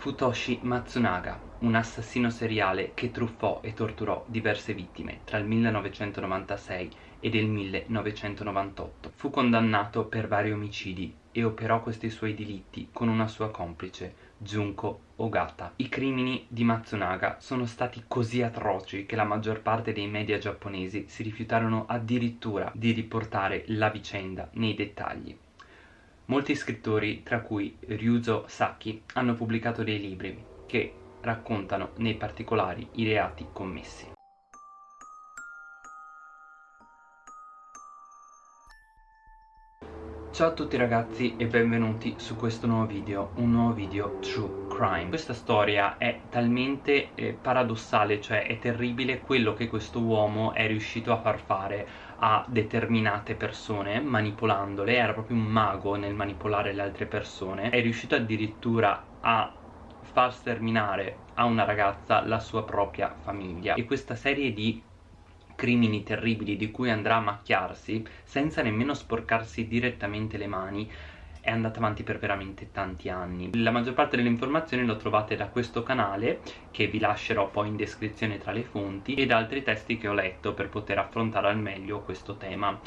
Futoshi Matsunaga, un assassino seriale che truffò e torturò diverse vittime tra il 1996 ed il 1998. Fu condannato per vari omicidi e operò questi suoi delitti con una sua complice, Junko Ogata. I crimini di Matsunaga sono stati così atroci che la maggior parte dei media giapponesi si rifiutarono addirittura di riportare la vicenda nei dettagli. Molti scrittori, tra cui Ryuzo Saki, hanno pubblicato dei libri che raccontano nei particolari i reati commessi. Ciao a tutti ragazzi e benvenuti su questo nuovo video, un nuovo video True Crime Questa storia è talmente eh, paradossale, cioè è terribile quello che questo uomo è riuscito a far fare a determinate persone manipolandole, era proprio un mago nel manipolare le altre persone È riuscito addirittura a far sterminare a una ragazza la sua propria famiglia. E questa serie di crimini terribili di cui andrà a macchiarsi senza nemmeno sporcarsi direttamente le mani è andata avanti per veramente tanti anni. La maggior parte delle informazioni lo trovate da questo canale che vi lascerò poi in descrizione tra le fonti e da altri testi che ho letto per poter affrontare al meglio questo tema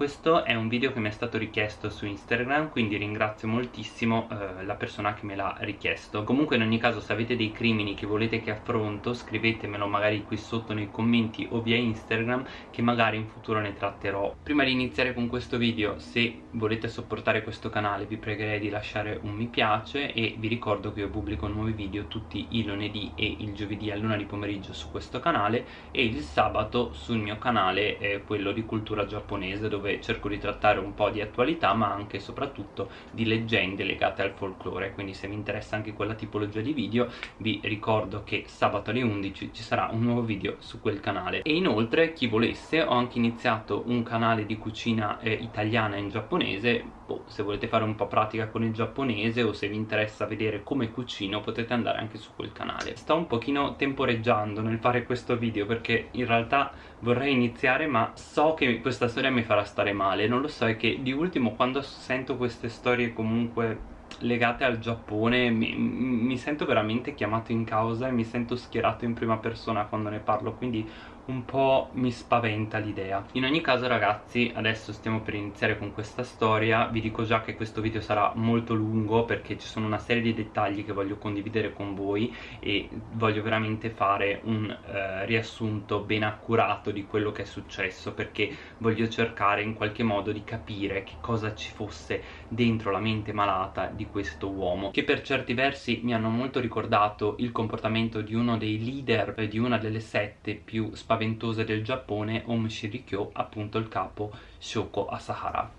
questo è un video che mi è stato richiesto su Instagram quindi ringrazio moltissimo eh, la persona che me l'ha richiesto. Comunque in ogni caso se avete dei crimini che volete che affronto scrivetemelo magari qui sotto nei commenti o via Instagram che magari in futuro ne tratterò. Prima di iniziare con questo video se volete supportare questo canale vi pregherei di lasciare un mi piace e vi ricordo che io pubblico nuovi video tutti i lunedì e il giovedì a luna di pomeriggio su questo canale e il sabato sul mio canale eh, quello di cultura giapponese dove dove cerco di trattare un po' di attualità ma anche e soprattutto di leggende legate al folklore. Quindi se vi interessa anche quella tipologia di video vi ricordo che sabato alle 11 ci sarà un nuovo video su quel canale. E inoltre chi volesse ho anche iniziato un canale di cucina eh, italiana in giapponese boh, se volete fare un po' pratica con il giapponese o se vi interessa vedere come cucino potete andare anche su quel canale. Sto un pochino temporeggiando nel fare questo video perché in realtà vorrei iniziare ma so che questa storia mi farà stare male. Non lo so è che di ultimo quando sento queste storie comunque legate al Giappone mi, mi, sento veramente chiamato in causa e mi sento schierato in prima persona quando ne parlo. Quindi un po' mi spaventa l'idea. In ogni caso ragazzi adesso stiamo per iniziare con questa storia. Vi dico già che questo video sarà molto lungo perché ci sono una serie di dettagli che voglio condividere con voi e voglio veramente fare un eh, riassunto ben accurato di quello che è successo perché voglio cercare in qualche modo di capire che cosa ci fosse dentro la mente malata di questo uomo che per certi versi mi hanno molto ricordato il comportamento di uno dei leader di una delle sette più spaventose spaventose del Giappone Om Shirikyo, appunto il capo Shoko Asahara.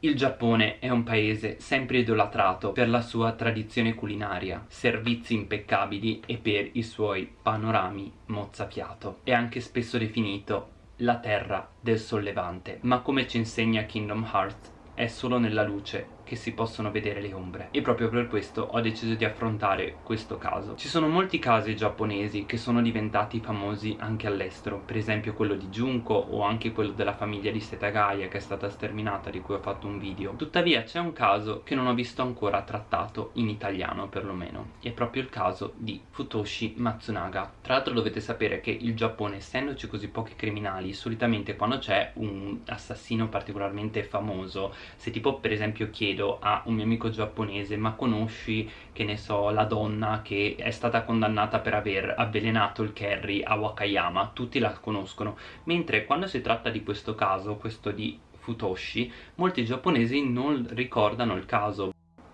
Il Giappone è un paese sempre idolatrato per la sua tradizione culinaria, servizi impeccabili e per i suoi panorami mozzafiato. È anche spesso definito la terra del sollevante, ma come ci insegna Kingdom Hearts è solo nella luce che si possono vedere le ombre. E proprio per questo ho deciso di affrontare questo caso. Ci sono molti casi giapponesi che sono diventati famosi anche all'estero. Per esempio quello di Junko o anche quello della famiglia di Setagaya che è stata sterminata di cui ho fatto un video. Tuttavia c'è un caso che non ho visto ancora trattato in italiano perlomeno. È proprio il caso di Futoshi Matsunaga. Tra l'altro dovete sapere che il Giappone essendoci così pochi criminali solitamente quando c'è un assassino particolarmente famoso se tipo per esempio chiedo chiedo a un mio amico giapponese ma conosci che ne so la donna che è stata condannata per aver avvelenato il curry a Wakayama. Tutti la conoscono. Mentre quando si tratta di questo caso questo di Futoshi molti giapponesi non ricordano il caso.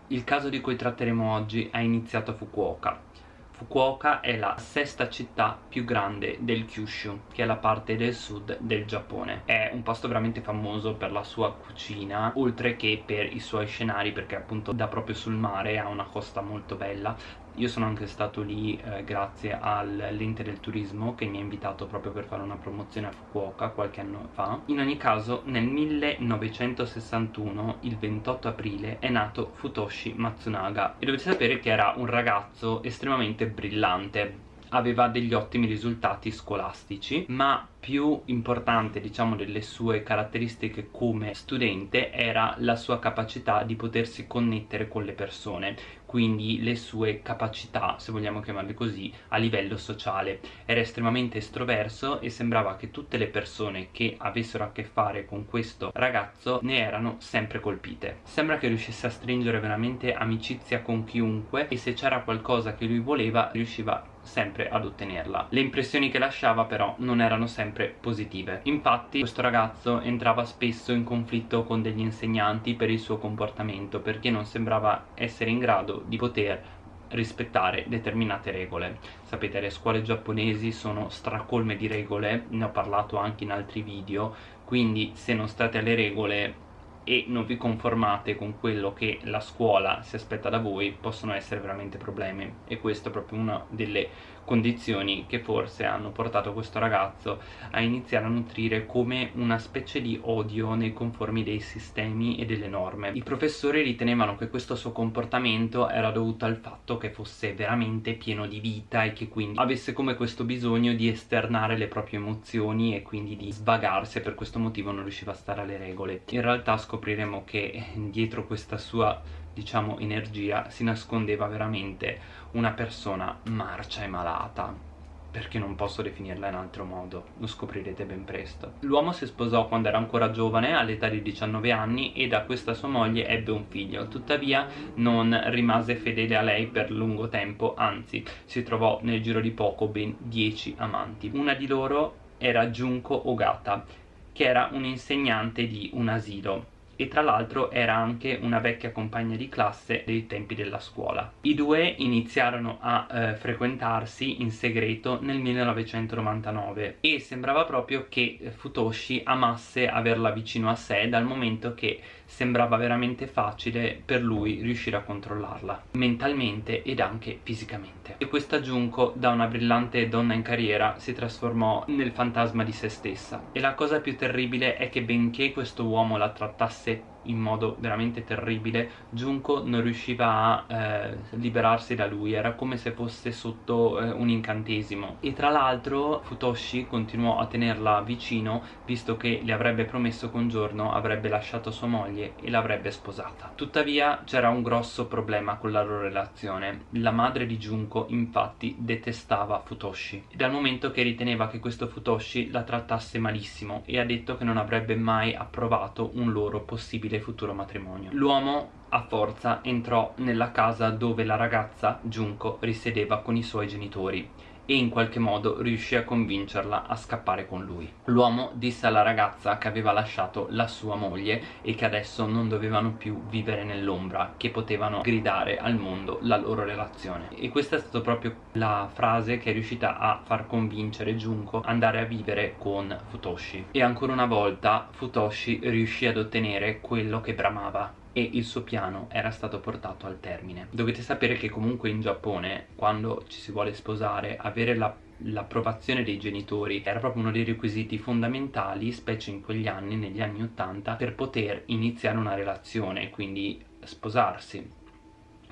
Il caso di cui tratteremo oggi è iniziato a Fukuoka Fukuoka è la sesta città più grande del Kyushu, che è la parte del sud del Giappone. È un posto veramente famoso per la sua cucina, oltre che per i suoi scenari, perché appunto da proprio sul mare, ha una costa molto bella io sono anche stato lì eh, grazie all'ente del turismo che mi ha invitato proprio per fare una promozione a Fukuoka qualche anno fa. In ogni caso nel 1961 il 28 aprile è nato Futoshi Matsunaga. E dovete sapere che era un ragazzo estremamente brillante. Aveva degli ottimi risultati scolastici ma più importante diciamo delle sue caratteristiche come studente era la sua capacità di potersi connettere con le persone quindi le sue capacità se vogliamo chiamarle così a livello sociale. Era estremamente estroverso e sembrava che tutte le persone che avessero a che fare con questo ragazzo ne erano sempre colpite. Sembra che riuscisse a stringere veramente amicizia con chiunque e se c'era qualcosa che lui voleva riusciva sempre ad ottenerla. Le impressioni che lasciava però non erano sempre positive. Infatti questo ragazzo entrava spesso in conflitto con degli insegnanti per il suo comportamento perché non sembrava essere in grado di poter rispettare determinate regole sapete le scuole giapponesi sono stracolme di regole ne ho parlato anche in altri video quindi se non state alle regole e non vi conformate con quello che la scuola si aspetta da voi possono essere veramente problemi. E questa è proprio una delle condizioni che forse hanno portato questo ragazzo a iniziare a nutrire come una specie di odio nei conformi dei sistemi e delle norme. I professori ritenevano che questo suo comportamento era dovuto al fatto che fosse veramente pieno di vita e che quindi avesse come questo bisogno di esternare le proprie emozioni e quindi di svagarsi e per questo motivo non riusciva a stare alle regole. In realtà scopriremo che dietro questa sua diciamo energia si nascondeva veramente una persona marcia e malata perché non posso definirla in altro modo, lo scoprirete ben presto. L'uomo si sposò quando era ancora giovane, all'età di 19 anni, e da questa sua moglie ebbe un figlio. Tuttavia non rimase fedele a lei per lungo tempo, anzi, si trovò nel giro di poco ben 10 amanti. Una di loro era Junko Ogata, che era un insegnante di un asilo e tra l'altro era anche una vecchia compagna di classe dei tempi della scuola. I due iniziarono a eh, frequentarsi in segreto nel 1999 e sembrava proprio che Futoshi amasse averla vicino a sé dal momento che sembrava veramente facile per lui riuscire a controllarla mentalmente ed anche fisicamente. E questa Junko da una brillante donna in carriera si trasformò nel fantasma di se stessa. E la cosa più terribile è che benché questo uomo la trattasse in modo veramente terribile. Junko non riusciva a eh, liberarsi da lui era come se fosse sotto eh, un incantesimo. E tra l'altro Futoshi continuò a tenerla vicino visto che le avrebbe promesso che un giorno avrebbe lasciato sua moglie e l'avrebbe sposata. Tuttavia c'era un grosso problema con la loro relazione. La madre di Junko infatti detestava Futoshi. Dal momento che riteneva che questo Futoshi la trattasse malissimo e ha detto che non avrebbe mai approvato un loro possibile possibile futuro matrimonio. L'uomo a forza entrò nella casa dove la ragazza, Junko, risiedeva con i suoi genitori e in qualche modo riuscì a convincerla a scappare con lui. L'uomo disse alla ragazza che aveva lasciato la sua moglie e che adesso non dovevano più vivere nell'ombra, che potevano gridare al mondo la loro relazione. E questa è stata proprio la frase che è riuscita a far convincere Junko andare a vivere con Futoshi. E ancora una volta Futoshi riuscì ad ottenere quello che bramava e il suo piano era stato portato al termine. Dovete sapere che comunque in Giappone quando ci si vuole sposare avere la l'approvazione dei genitori era proprio uno dei requisiti fondamentali, specie in quegli anni, negli anni 80, per poter iniziare una relazione, quindi sposarsi.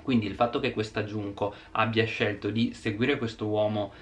Quindi il fatto che questa Junko abbia scelto di seguire questo uomo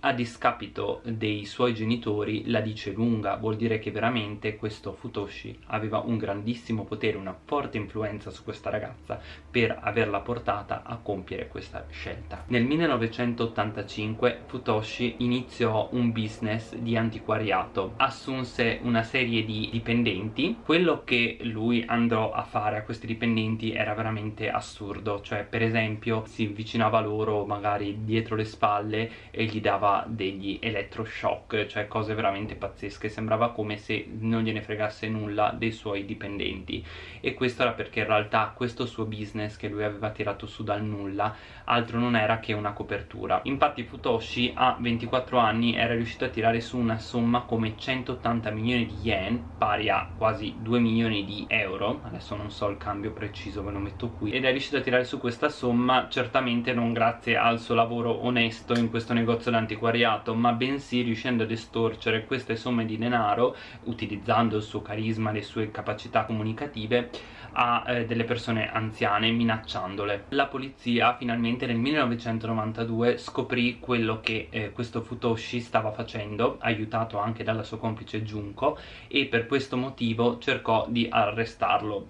a discapito dei suoi genitori la dice lunga, vuol dire che veramente questo Futoshi aveva un grandissimo potere, una forte influenza su questa ragazza per averla portata a compiere questa scelta. Nel 1985 Futoshi iniziò un business di antiquariato, assunse una serie di dipendenti, quello che lui andò a fare a questi dipendenti era veramente assurdo, cioè per esempio si avvicinava loro magari dietro le spalle e gli dava dava degli elettroshock, cioè cose veramente pazzesche, sembrava come se non gliene fregasse nulla dei suoi dipendenti. E questo era perché in realtà questo suo business che lui aveva tirato su dal nulla altro non era che una copertura. Infatti Futoshi a 24 anni era riuscito a tirare su una somma come 180 milioni di yen, pari a quasi 2 milioni di euro, adesso non so il cambio preciso, ve lo metto qui, ed è riuscito a tirare su questa somma certamente non grazie al suo lavoro onesto in questo negozio d'antiquariati antiquariato ma bensì riuscendo ad estorcere queste somme di denaro utilizzando il suo carisma, le sue capacità comunicative a eh, delle persone anziane minacciandole. La polizia finalmente nel 1992 scoprì quello che eh, questo Futoshi stava facendo, aiutato anche dalla sua complice Junko e per questo motivo cercò di arrestarlo.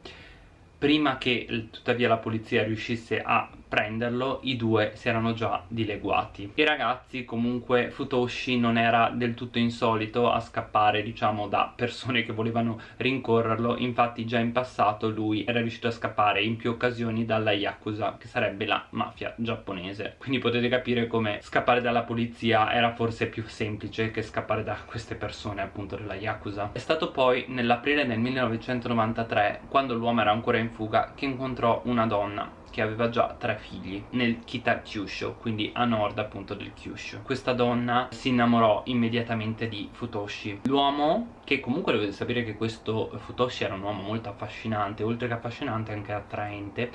Prima che tuttavia la polizia riuscisse a prenderlo i due si erano già dileguati. I ragazzi comunque Futoshi non era del tutto insolito a scappare diciamo da persone che volevano rincorrerlo. Infatti già in passato lui era riuscito a scappare in più occasioni dalla Yakuza che sarebbe la mafia giapponese. Quindi potete capire come scappare dalla polizia era forse più semplice che scappare da queste persone appunto della Yakuza. È stato poi nell'aprile del 1993 quando l'uomo era ancora in fuga che incontrò una donna che aveva già tre figli nel Kita Kyushu, quindi a nord appunto del Kyushu. Questa donna si innamorò immediatamente di Futoshi. L'uomo, che comunque dovete sapere che questo Futoshi era un uomo molto affascinante, oltre che affascinante anche attraente,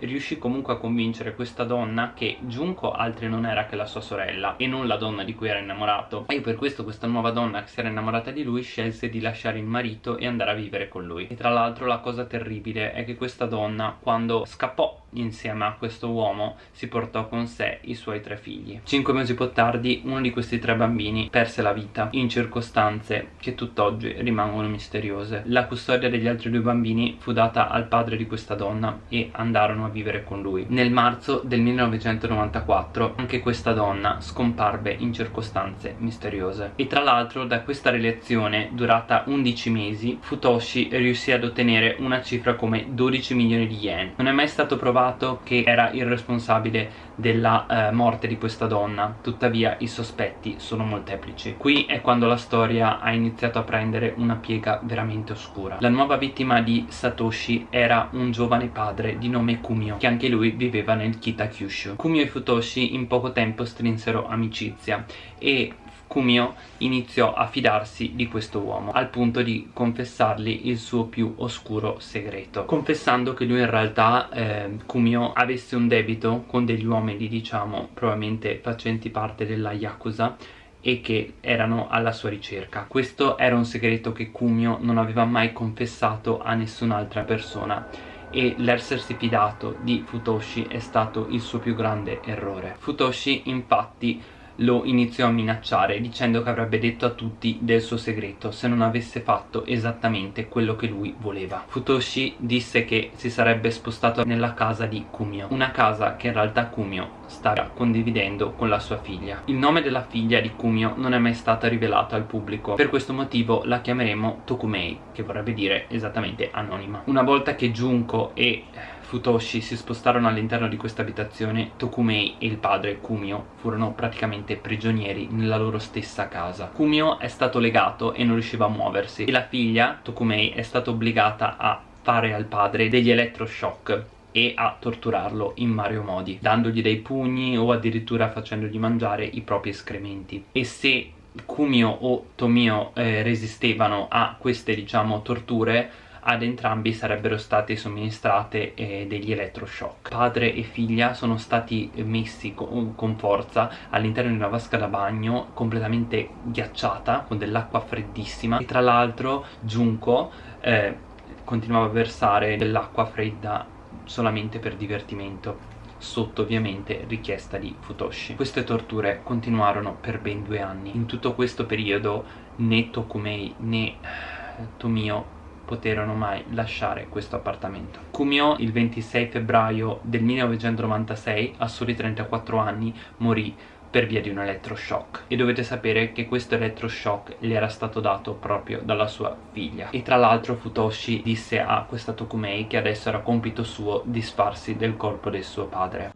riuscì comunque a convincere questa donna che Junko altri non era che la sua sorella e non la donna di cui era innamorato. E per questo questa nuova donna che si era innamorata di lui scelse di lasciare il marito e andare a vivere con lui. E tra l'altro la cosa terribile è che questa donna quando scappò insieme a questo uomo si portò con sé i suoi tre figli. Cinque mesi più tardi uno di questi tre bambini perse la vita in circostanze che tutt'oggi rimangono misteriose. La custodia degli altri due bambini fu data al padre di questa donna e andarono andarono a vivere con lui. Nel marzo del 1994 anche questa donna scomparve in circostanze misteriose. E tra l'altro da questa relazione durata 11 mesi Futoshi riuscì ad ottenere una cifra come 12 milioni di yen. Non è mai stato provato che era il responsabile della eh, morte di questa donna, tuttavia i sospetti sono molteplici. Qui è quando la storia ha iniziato a prendere una piega veramente oscura. La nuova vittima di Satoshi era un giovane padre di nome Kumio che anche lui viveva nel Kitakyushu Kumio e Futoshi in poco tempo strinsero amicizia e Kumio iniziò a fidarsi di questo uomo al punto di confessargli il suo più oscuro segreto confessando che lui in realtà eh, Kumio avesse un debito con degli uomini diciamo probabilmente facenti parte della Yakuza e che erano alla sua ricerca. Questo era un segreto che Kumio non aveva mai confessato a nessun'altra persona e l'essersi fidato di Futoshi è stato il suo più grande errore. Futoshi infatti lo iniziò a minacciare dicendo che avrebbe detto a tutti del suo segreto se non avesse fatto esattamente quello che lui voleva. Futoshi disse che si sarebbe spostato nella casa di Kumio, una casa che in realtà Kumio stava condividendo con la sua figlia. Il nome della figlia di Kumio non è mai stato rivelato al pubblico, per questo motivo la chiameremo Tokumei, che vorrebbe dire esattamente anonima. Una volta che Junko e Futoshi si spostarono all'interno di questa abitazione, Tokumei e il padre Kumio furono praticamente prigionieri nella loro stessa casa. Kumio è stato legato e non riusciva a muoversi e la figlia, Tokumei, è stata obbligata a fare al padre degli elettroshock e a torturarlo in vario modi, dandogli dei pugni o addirittura facendogli mangiare i propri escrementi. E se Kumio o Tomio eh, resistevano a queste diciamo torture ad entrambi sarebbero state somministrate eh, degli elettroshock. Padre e figlia sono stati messi con, con forza all'interno di una vasca da bagno completamente ghiacciata con dell'acqua freddissima e tra l'altro Junko eh, continuava a versare dell'acqua fredda solamente per divertimento sotto ovviamente richiesta di Futoshi. Queste torture continuarono per ben due anni. In tutto questo periodo né Tokumei né Tomio poterono mai lasciare questo appartamento. Kumio il 26 febbraio del 1996, a soli 34 anni, morì per via di un elettroshock. E dovete sapere che questo elettroshock gli era stato dato proprio dalla sua figlia. E tra l'altro Futoshi disse a questa Tokumei che adesso era compito suo disfarsi del corpo del suo padre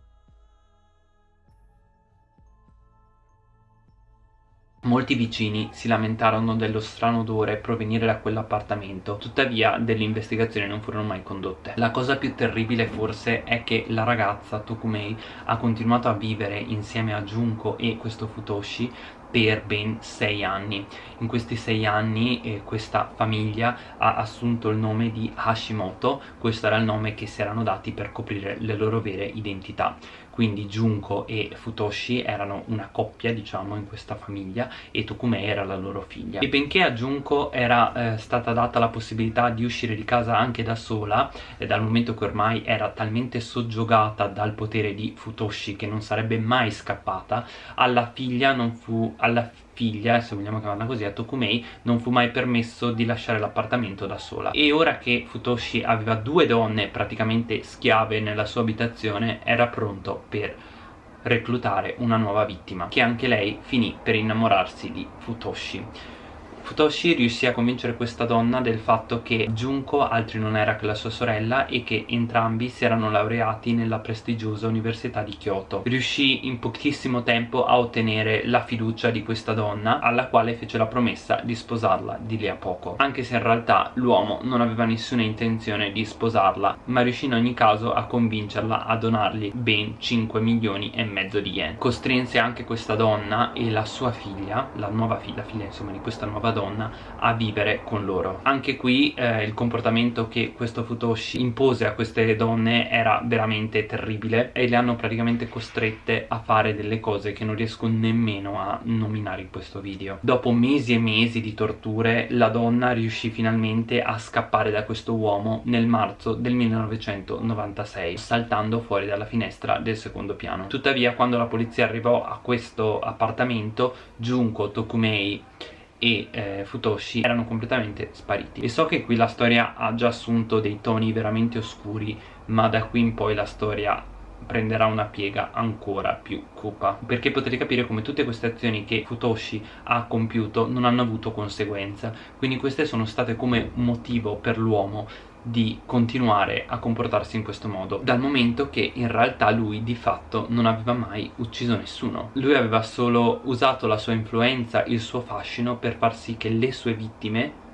Molti vicini si lamentarono dello strano odore provenire da quell'appartamento, tuttavia delle investigazioni non furono mai condotte. La cosa più terribile forse è che la ragazza Tokumei ha continuato a vivere insieme a Junko e questo Futoshi per ben sei anni. In questi sei anni eh, questa famiglia ha assunto il nome di Hashimoto, questo era il nome che si erano dati per coprire le loro vere identità quindi Junko e Futoshi erano una coppia diciamo in questa famiglia e Tokumei era la loro figlia. E benché a Junko era eh, stata data la possibilità di uscire di casa anche da sola eh, dal momento che ormai era talmente soggiogata dal potere di Futoshi che non sarebbe mai scappata alla figlia non fu alla figlia, se vogliamo chiamarla così, a Tokumei non fu mai permesso di lasciare l'appartamento da sola. E ora che Futoshi aveva due donne praticamente schiave nella sua abitazione era pronto per reclutare una nuova vittima che anche lei finì per innamorarsi di Futoshi Futoshi riuscì a convincere questa donna del fatto che Junko altri non era che la sua sorella e che entrambi si erano laureati nella prestigiosa università di Kyoto. Riuscì in pochissimo tempo a ottenere la fiducia di questa donna alla quale fece la promessa di sposarla di lì a poco. Anche se in realtà l'uomo non aveva nessuna intenzione di sposarla ma riuscì in ogni caso a convincerla a donargli ben 5 milioni e mezzo di yen. Costrinse anche questa donna e la sua figlia, la nuova figlia, figlia insomma di questa nuova donna a vivere con loro. Anche qui eh, il comportamento che questo Futoshi impose a queste donne era veramente terribile e le hanno praticamente costrette a fare delle cose che non riesco nemmeno a nominare in questo video. Dopo mesi e mesi di torture la donna riuscì finalmente a scappare da questo uomo nel marzo del 1996 saltando fuori dalla finestra del secondo piano. Tuttavia quando la polizia arrivò a questo appartamento Junko Tokumei e eh, Futoshi erano completamente spariti. E so che qui la storia ha già assunto dei toni veramente oscuri ma da qui in poi la storia prenderà una piega ancora più cupa. Perché potete capire come tutte queste azioni che Futoshi ha compiuto non hanno avuto conseguenza. Quindi queste sono state come motivo per l'uomo di continuare a comportarsi in questo modo dal momento che in realtà lui di fatto non aveva mai ucciso nessuno. Lui aveva solo usato la sua influenza, il suo fascino per far sì che le sue vittime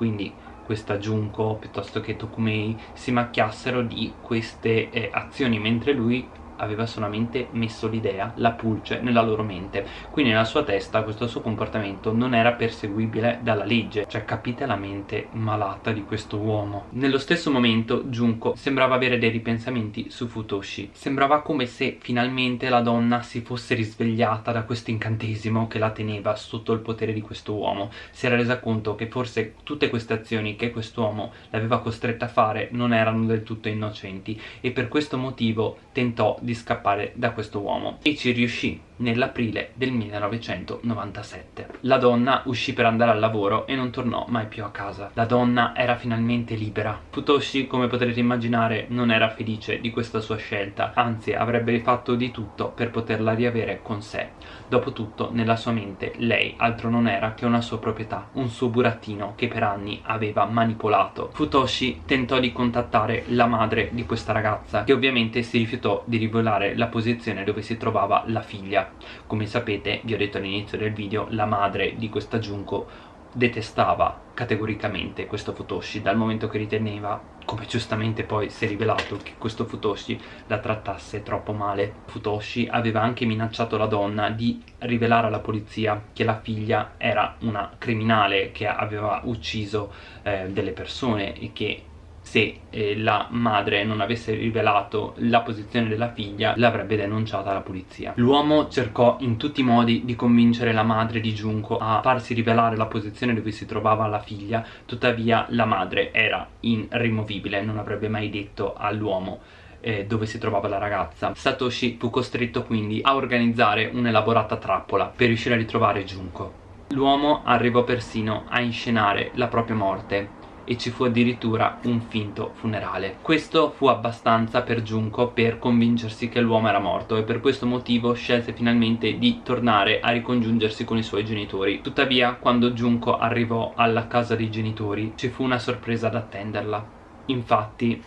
quindi questa Junko piuttosto che Tokumei si macchiassero di queste eh, azioni mentre lui aveva solamente messo l'idea, la pulce nella loro mente. Quindi nella sua testa questo suo comportamento non era perseguibile dalla legge. Cioè capite la mente malata di questo uomo. Nello stesso momento Junko sembrava avere dei ripensamenti su Futoshi. Sembrava come se finalmente la donna si fosse risvegliata da questo incantesimo che la teneva sotto il potere di questo uomo. Si era resa conto che forse tutte queste azioni che quest'uomo l'aveva costretta a fare non erano del tutto innocenti e per questo motivo tentò di di scappare da questo uomo e ci riuscì nell'aprile del 1997. La donna uscì per andare al lavoro e non tornò mai più a casa. La donna era finalmente libera. Futoshi, come potrete immaginare, non era felice di questa sua scelta, anzi avrebbe rifatto di tutto per poterla riavere con sé. Dopotutto, nella sua mente, lei altro non era che una sua proprietà, un suo burattino che per anni aveva manipolato. Futoshi tentò di contattare la madre di questa ragazza, che ovviamente si rifiutò di rivelare la posizione dove si trovava la figlia come sapete vi ho detto all'inizio del video la madre di questa Junko detestava categoricamente questo Futoshi dal momento che riteneva come giustamente poi si è rivelato che questo Futoshi la trattasse troppo male. Futoshi aveva anche minacciato la donna di rivelare alla polizia che la figlia era una criminale che aveva ucciso eh, delle persone e che se eh, la madre non avesse rivelato la posizione della figlia l'avrebbe denunciata alla polizia. L'uomo cercò in tutti i modi di convincere la madre di Junko a farsi rivelare la posizione dove si trovava la figlia tuttavia la madre era irrimovibile non avrebbe mai detto all'uomo eh, dove si trovava la ragazza. Satoshi fu costretto quindi a organizzare un'elaborata trappola per riuscire a ritrovare Junko l'uomo arrivò persino a inscenare la propria morte e ci fu addirittura un finto funerale. Questo fu abbastanza per Junko per convincersi che l'uomo era morto e per questo motivo scelse finalmente di tornare a ricongiungersi con i suoi genitori. Tuttavia, quando Junko arrivò alla casa dei genitori, ci fu una sorpresa ad attenderla. Infatti,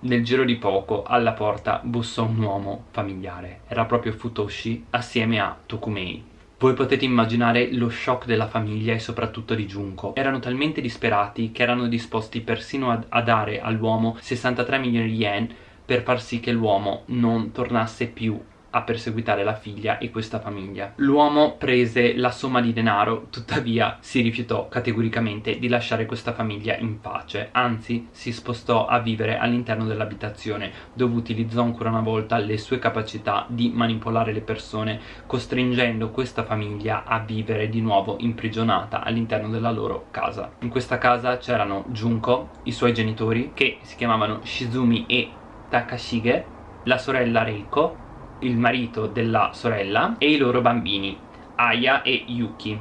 nel giro di poco alla porta bussò un uomo familiare. Era proprio Futoshi assieme a Tokumei. Voi potete immaginare lo shock della famiglia e soprattutto di Junko. Erano talmente disperati che erano disposti persino a, a dare all'uomo 63 milioni di yen per far sì che l'uomo non tornasse più a perseguitare la figlia e questa famiglia. L'uomo prese la somma di denaro, tuttavia si rifiutò categoricamente di lasciare questa famiglia in pace, anzi si spostò a vivere all'interno dell'abitazione dove utilizzò ancora una volta le sue capacità di manipolare le persone, costringendo questa famiglia a vivere di nuovo imprigionata all'interno della loro casa. In questa casa c'erano Junko, i suoi genitori, che si chiamavano Shizumi e Takashige, la sorella Reiko, il marito della sorella e i loro bambini, Aya e Yuki,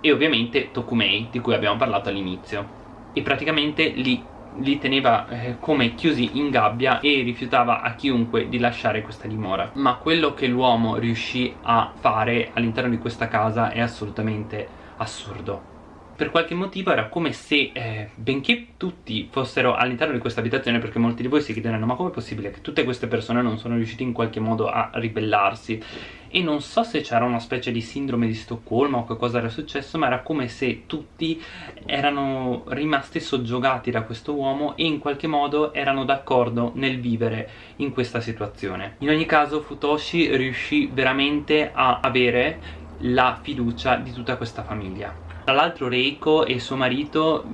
e ovviamente Tokumei, di cui abbiamo parlato all'inizio. E praticamente li, li teneva eh, come chiusi in gabbia e rifiutava a chiunque di lasciare questa dimora. Ma quello che l'uomo riuscì a fare all'interno di questa casa è assolutamente assurdo per qualche motivo era come se, eh, benché tutti fossero all'interno di questa abitazione, perché molti di voi si chiederanno ma com'è possibile che tutte queste persone non sono riuscite in qualche modo a ribellarsi? E non so se c'era una specie di sindrome di Stoccolma o che cosa era successo, ma era come se tutti erano rimasti soggiogati da questo uomo e in qualche modo erano d'accordo nel vivere in questa situazione. In ogni caso Futoshi riuscì veramente a avere la fiducia di tutta questa famiglia tra l'altro Reiko e suo marito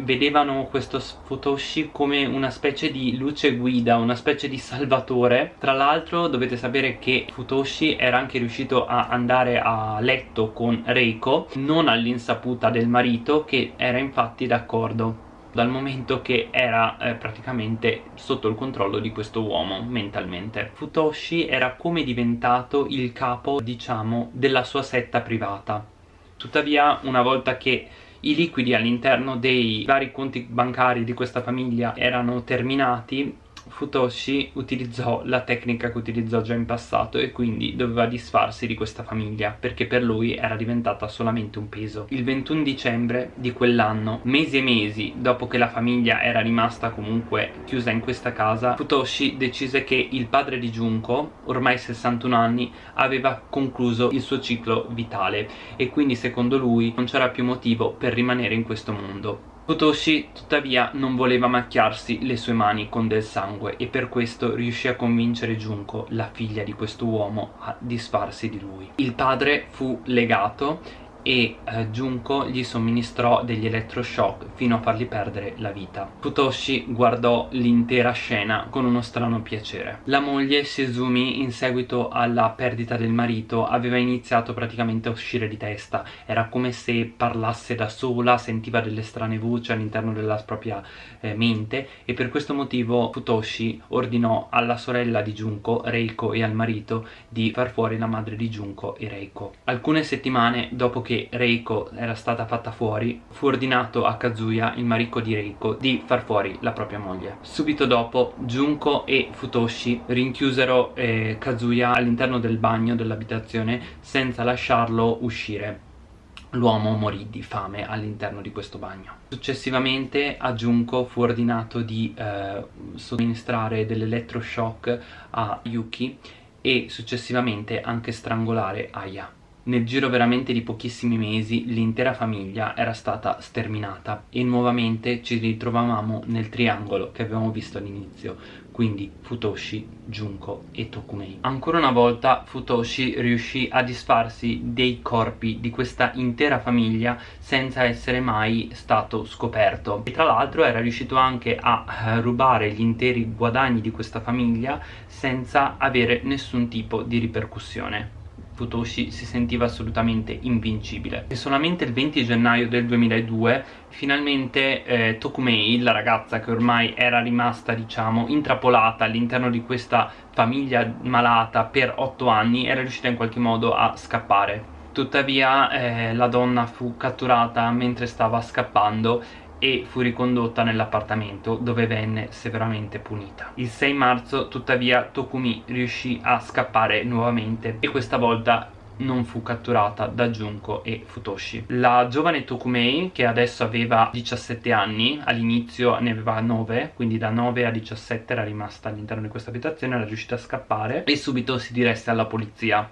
vedevano questo Futoshi come una specie di luce guida, una specie di salvatore. Tra l'altro dovete sapere che Futoshi era anche riuscito a andare a letto con Reiko, non all'insaputa del marito che era infatti d'accordo dal momento che era eh, praticamente sotto il controllo di questo uomo mentalmente. Futoshi era come diventato il capo, diciamo, della sua setta privata Tuttavia una volta che i liquidi all'interno dei vari conti bancari di questa famiglia erano terminati Futoshi utilizzò la tecnica che utilizzò già in passato e quindi doveva disfarsi di questa famiglia perché per lui era diventata solamente un peso. Il 21 dicembre di quell'anno, mesi e mesi dopo che la famiglia era rimasta comunque chiusa in questa casa, Futoshi decise che il padre di Junko, ormai 61 anni, aveva concluso il suo ciclo vitale e quindi secondo lui non c'era più motivo per rimanere in questo mondo. Futoshi tuttavia non voleva macchiarsi le sue mani con del sangue e per questo riuscì a convincere Junko, la figlia di questo uomo, a disfarsi di lui. Il padre fu legato e eh, Junko gli somministrò degli elettroshock fino a fargli perdere la vita. Futoshi guardò l'intera scena con uno strano piacere. La moglie Shizumi in seguito alla perdita del marito aveva iniziato praticamente a uscire di testa, era come se parlasse da sola, sentiva delle strane voci all'interno della propria eh, mente e per questo motivo Futoshi ordinò alla sorella di Junko, Reiko e al marito di far fuori la madre di Junko e Reiko. Alcune settimane dopo che Reiko era stata fatta fuori, fu ordinato a Kazuya, il marito di Reiko, di far fuori la propria moglie. Subito dopo, Junko e Futoshi rinchiusero eh, Kazuya all'interno del bagno dell'abitazione senza lasciarlo uscire l'uomo morì di fame all'interno di questo bagno. Successivamente a Junko fu ordinato di eh, somministrare dell'elettroshock a Yuki e successivamente anche strangolare Aya. Nel giro veramente di pochissimi mesi l'intera famiglia era stata sterminata e nuovamente ci ritrovavamo nel triangolo che avevamo visto all'inizio, quindi Futoshi, Junko e Tokumei. Ancora una volta Futoshi riuscì a disfarsi dei corpi di questa intera famiglia senza essere mai stato scoperto e tra l'altro era riuscito anche a eh, rubare gli interi guadagni di questa famiglia senza avere nessun tipo di ripercussione. Futoshi si sentiva assolutamente invincibile. E solamente il 20 gennaio del 2002 finalmente eh, Tokumei, la ragazza che ormai era rimasta diciamo intrappolata all'interno di questa famiglia malata per 8 anni, era riuscita in qualche modo a scappare. Tuttavia eh, la donna fu catturata mentre stava scappando e fu ricondotta nell'appartamento dove venne severamente punita. Il 6 marzo tuttavia Tokumi riuscì a scappare nuovamente e questa volta non fu catturata da Junko e Futoshi. La giovane Tokumei, che adesso aveva 17 anni, all'inizio ne aveva 9, quindi da 9 a 17 era rimasta all'interno di questa abitazione, era riuscita a scappare e subito si diresse alla polizia,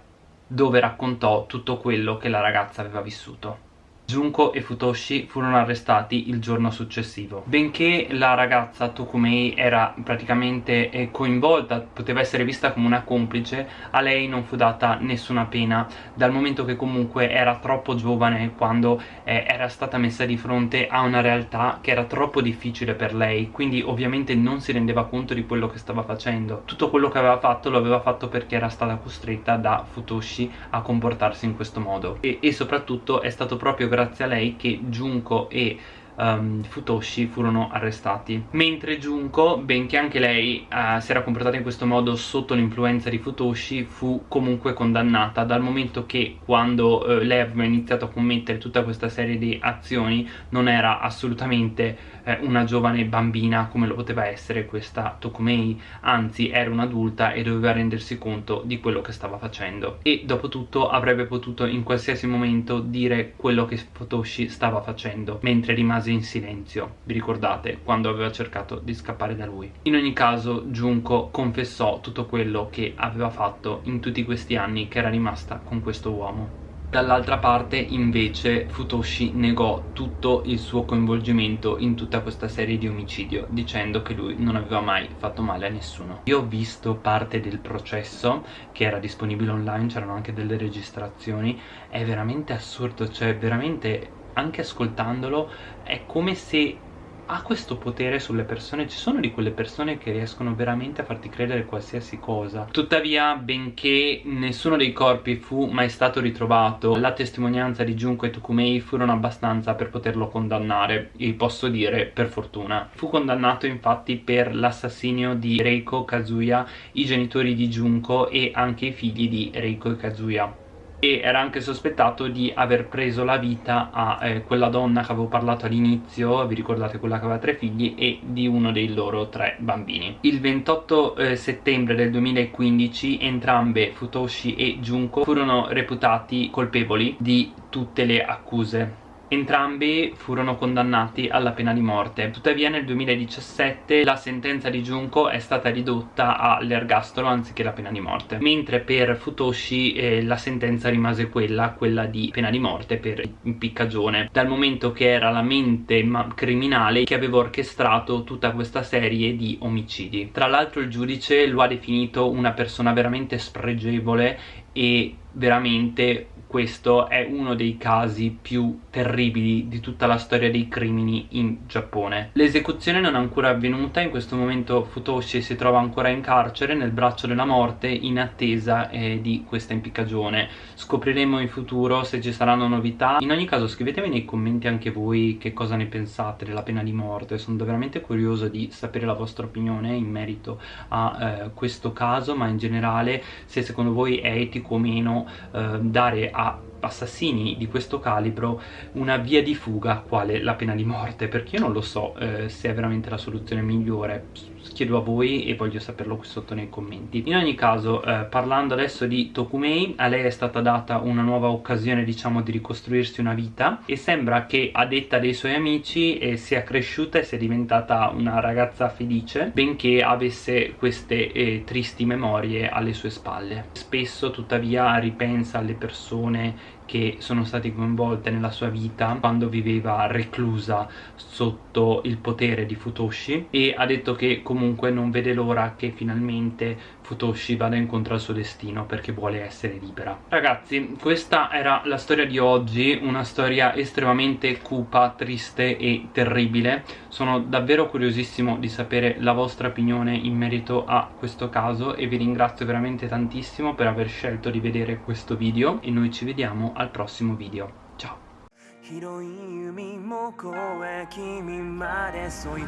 dove raccontò tutto quello che la ragazza aveva vissuto. Junko e Futoshi furono arrestati il giorno successivo. Benché la ragazza Tokumei era praticamente eh, coinvolta, poteva essere vista come una complice, a lei non fu data nessuna pena, dal momento che comunque era troppo giovane quando eh, era stata messa di fronte a una realtà che era troppo difficile per lei, quindi ovviamente non si rendeva conto di quello che stava facendo. Tutto quello che aveva fatto lo aveva fatto perché era stata costretta da Futoshi a comportarsi in questo modo e, e soprattutto è stato proprio grazie a lei che Junko e um, Futoshi furono arrestati. Mentre Junko, benché anche lei uh, si era comportata in questo modo sotto l'influenza di Futoshi fu comunque condannata. Dal momento che quando uh, lei aveva iniziato a commettere tutta questa serie di azioni non era assolutamente uh, una giovane bambina come lo poteva essere questa Tokumei anzi era un'adulta e doveva rendersi conto di quello che stava facendo e dopo tutto avrebbe potuto in qualsiasi momento dire quello che Futoshi stava facendo mentre rimase in silenzio, vi ricordate, quando aveva cercato di scappare da lui. In ogni caso Junko confessò tutto quello che aveva fatto in tutti questi anni che era rimasta con questo uomo. Dall'altra parte invece Futoshi negò tutto il suo coinvolgimento in tutta questa serie di omicidio dicendo che lui non aveva mai fatto male a nessuno. Io ho visto parte del processo che era disponibile online, c'erano anche delle registrazioni, è veramente assurdo, cioè veramente anche ascoltandolo è come se ha questo potere sulle persone ci sono di quelle persone che riescono veramente a farti credere qualsiasi cosa. Tuttavia benché nessuno dei corpi fu mai stato ritrovato la testimonianza di Junko e Tokumei furono abbastanza per poterlo condannare e posso dire per fortuna. Fu condannato infatti per l'assassinio di Reiko Kazuya i genitori di Junko e anche i figli di Reiko e Kazuya e era anche sospettato di aver preso la vita a eh, quella donna che avevo parlato all'inizio, vi ricordate quella che aveva tre figli, e di uno dei loro tre bambini. Il 28 eh, settembre del 2015 entrambe Futoshi e Junko furono reputati colpevoli di tutte le accuse Entrambi furono condannati alla pena di morte. Tuttavia nel 2017 la sentenza di Junko è stata ridotta all'ergastolo anziché la pena di morte. Mentre per Futoshi eh, la sentenza rimase quella, quella di pena di morte per impiccagione. Dal momento che era la mente criminale che aveva orchestrato tutta questa serie di omicidi. Tra l'altro il giudice lo ha definito una persona veramente spregevole e veramente questo è uno dei casi più terribili di tutta la storia dei crimini in Giappone. L'esecuzione non è ancora avvenuta, in questo momento Futoshi si trova ancora in carcere nel braccio della morte in attesa eh, di questa impiccagione. Scopriremo in futuro se ci saranno novità. In ogni caso scrivetemi nei commenti anche voi che cosa ne pensate della pena di morte, sono veramente curioso di sapere la vostra opinione in merito a eh, questo caso, ma in generale se secondo voi è etico o meno eh, dare a assassini di questo calibro una via di fuga quale la pena di morte perché io non lo so eh, se è veramente la soluzione migliore chiedo a voi e voglio saperlo qui sotto nei commenti. In ogni caso eh, parlando adesso di Tokumei a lei è stata data una nuova occasione diciamo di ricostruirsi una vita e sembra che a detta dei suoi amici eh, sia cresciuta e sia diventata una ragazza felice benché avesse queste eh, tristi memorie alle sue spalle. Spesso tuttavia ripensa alle persone che sono state coinvolte nella sua vita quando viveva reclusa sotto il potere di Futoshi. E ha detto che comunque non vede l'ora che finalmente Futoshi vada incontro al suo destino perché vuole essere libera. Ragazzi questa era la storia di oggi una storia estremamente cupa, triste e terribile sono davvero curiosissimo di sapere la vostra opinione in merito a questo caso e vi ringrazio veramente tantissimo per aver scelto di vedere questo video e noi ci vediamo al prossimo video. Ciao! 広い海も越え君まで So